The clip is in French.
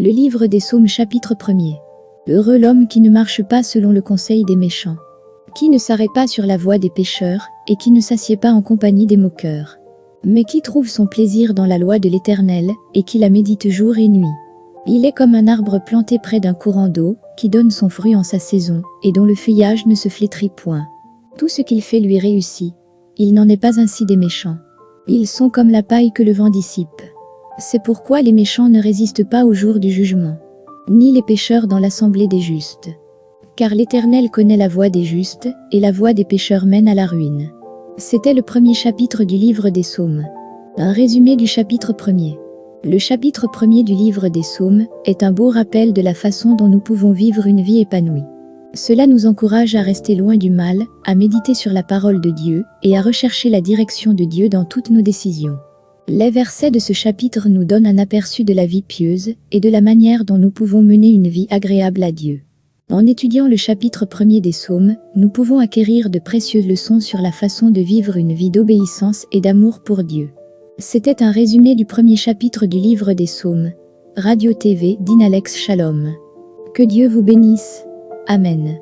Le livre des psaumes chapitre 1er. Heureux l'homme qui ne marche pas selon le conseil des méchants, qui ne s'arrête pas sur la voie des pécheurs, et qui ne s'assied pas en compagnie des moqueurs, mais qui trouve son plaisir dans la loi de l'Éternel, et qui la médite jour et nuit. Il est comme un arbre planté près d'un courant d'eau, qui donne son fruit en sa saison, et dont le feuillage ne se flétrit point. Tout ce qu'il fait lui réussit. Il n'en est pas ainsi des méchants. Ils sont comme la paille que le vent dissipe. C'est pourquoi les méchants ne résistent pas au jour du jugement, ni les pécheurs dans l'assemblée des justes. Car l'Éternel connaît la voie des justes, et la voie des pécheurs mène à la ruine. C'était le premier chapitre du livre des psaumes. Un résumé du chapitre premier. Le chapitre premier du livre des psaumes est un beau rappel de la façon dont nous pouvons vivre une vie épanouie. Cela nous encourage à rester loin du mal, à méditer sur la parole de Dieu et à rechercher la direction de Dieu dans toutes nos décisions. Les versets de ce chapitre nous donnent un aperçu de la vie pieuse et de la manière dont nous pouvons mener une vie agréable à Dieu. En étudiant le chapitre premier des psaumes, nous pouvons acquérir de précieuses leçons sur la façon de vivre une vie d'obéissance et d'amour pour Dieu. C'était un résumé du premier chapitre du livre des psaumes. Radio TV d'Inalex Shalom. Que Dieu vous bénisse. Amen.